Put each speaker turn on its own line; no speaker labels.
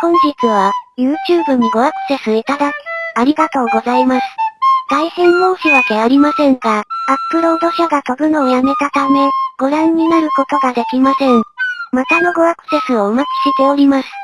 本日は、YouTube にごアクセスいただき、ありがとうございます。大変申し訳ありませんが、アップロード者が飛ぶのをやめたため、ご覧になることができません。またのごアクセスをお待ちしております。